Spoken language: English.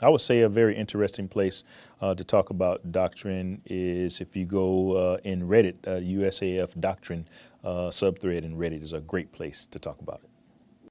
I would say a very interesting place uh, to talk about doctrine is if you go uh, in Reddit, uh, USAF doctrine uh, subthread in Reddit is a great place to talk about it.